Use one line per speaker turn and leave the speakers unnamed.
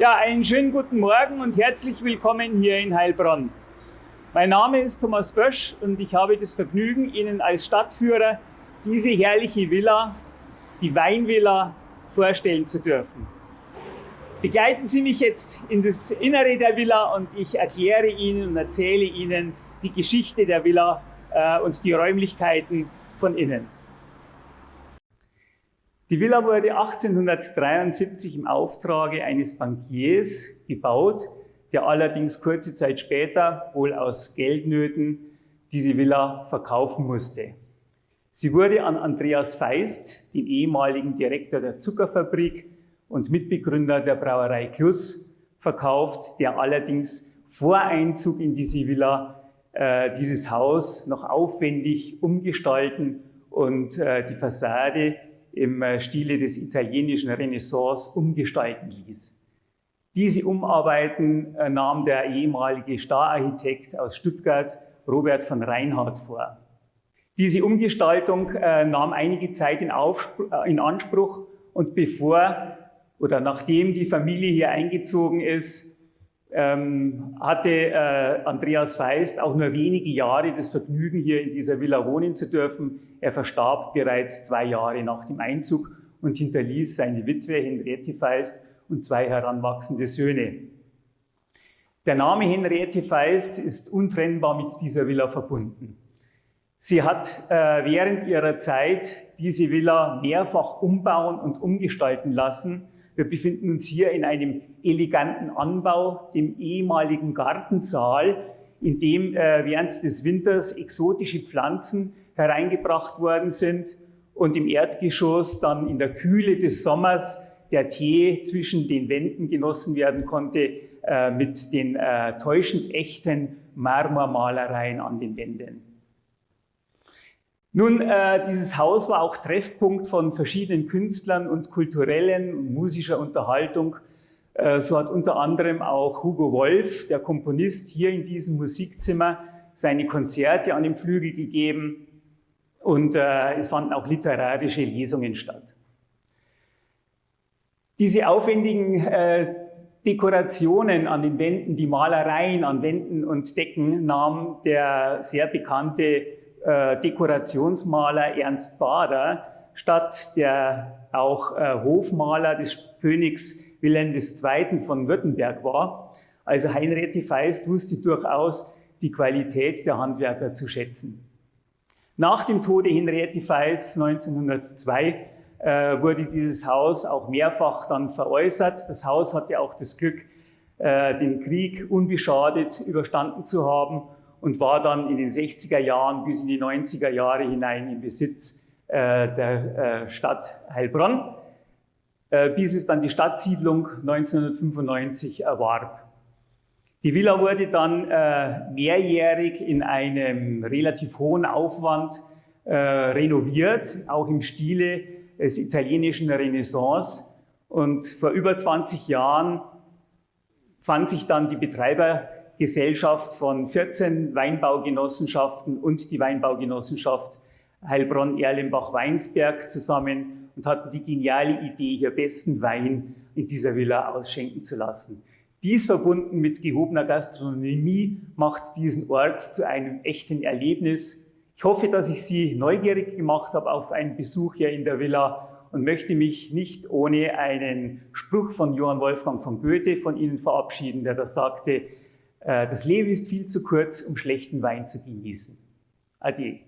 Ja, einen schönen guten Morgen und herzlich willkommen hier in Heilbronn. Mein Name ist Thomas Bösch und ich habe das Vergnügen, Ihnen als Stadtführer diese herrliche Villa, die Weinvilla, vorstellen zu dürfen. Begleiten Sie mich jetzt in das Innere der Villa und ich erkläre Ihnen und erzähle Ihnen die Geschichte der Villa äh, und die Räumlichkeiten von innen. Die Villa wurde 1873 im Auftrage eines Bankiers gebaut, der allerdings kurze Zeit später, wohl aus Geldnöten, diese Villa verkaufen musste. Sie wurde an Andreas Feist, den ehemaligen Direktor der Zuckerfabrik und Mitbegründer der Brauerei Klus, verkauft, der allerdings vor Einzug in diese Villa äh, dieses Haus noch aufwendig umgestalten und äh, die Fassade im äh, Stile des italienischen Renaissance umgestalten ließ. Diese Umarbeiten äh, nahm der ehemalige Stararchitekt aus Stuttgart, Robert von Reinhardt, vor. Diese Umgestaltung äh, nahm einige Zeit in, in, Anspruch und bevor oder nachdem die Familie hier eingezogen ist, ähm, hatte äh, Andreas Feist auch nur wenige Jahre das Vergnügen, hier in dieser Villa wohnen zu dürfen. Er verstarb bereits zwei Jahre nach dem Einzug und hinterließ seine Witwe Henriette Feist und zwei heranwachsende Söhne. Der Name Henriette Feist ist untrennbar mit dieser Villa verbunden. Sie hat äh, während ihrer Zeit diese Villa mehrfach umbauen und umgestalten lassen, wir befinden uns hier in einem eleganten Anbau, dem ehemaligen Gartensaal, in dem äh, während des Winters exotische Pflanzen hereingebracht worden sind und im Erdgeschoss dann in der Kühle des Sommers der Tee zwischen den Wänden genossen werden konnte äh, mit den äh, täuschend echten Marmormalereien an den Wänden. Nun, äh, dieses Haus war auch Treffpunkt von verschiedenen Künstlern und kulturellen, musischer Unterhaltung. Äh, so hat unter anderem auch Hugo Wolf, der Komponist, hier in diesem Musikzimmer seine Konzerte an dem Flügel gegeben und äh, es fanden auch literarische Lesungen statt. Diese aufwendigen äh, Dekorationen an den Wänden, die Malereien an Wänden und Decken nahm der sehr bekannte äh, Dekorationsmaler Ernst Bader statt der auch äh, Hofmaler des Königs Wilhelm II. von Württemberg war. Also Heinrich Feist wusste durchaus die Qualität der Handwerker zu schätzen. Nach dem Tode Henriette Feist 1902 äh, wurde dieses Haus auch mehrfach dann veräußert. Das Haus hatte auch das Glück, äh, den Krieg unbeschadet überstanden zu haben und war dann in den 60er Jahren bis in die 90er Jahre hinein im Besitz äh, der äh, Stadt Heilbronn, äh, bis es dann die Stadtsiedlung 1995 erwarb. Die Villa wurde dann äh, mehrjährig in einem relativ hohen Aufwand äh, renoviert, auch im Stile des italienischen Renaissance. Und vor über 20 Jahren fand sich dann die Betreiber Gesellschaft von 14 Weinbaugenossenschaften und die Weinbaugenossenschaft Heilbronn-Erlenbach-Weinsberg zusammen und hatten die geniale Idee, hier besten Wein in dieser Villa ausschenken zu lassen. Dies verbunden mit gehobener Gastronomie macht diesen Ort zu einem echten Erlebnis. Ich hoffe, dass ich Sie neugierig gemacht habe auf einen Besuch hier in der Villa und möchte mich nicht ohne einen Spruch von Johann Wolfgang von Goethe von Ihnen verabschieden, der da sagte, das Leben ist viel zu kurz, um schlechten Wein zu genießen. Ade.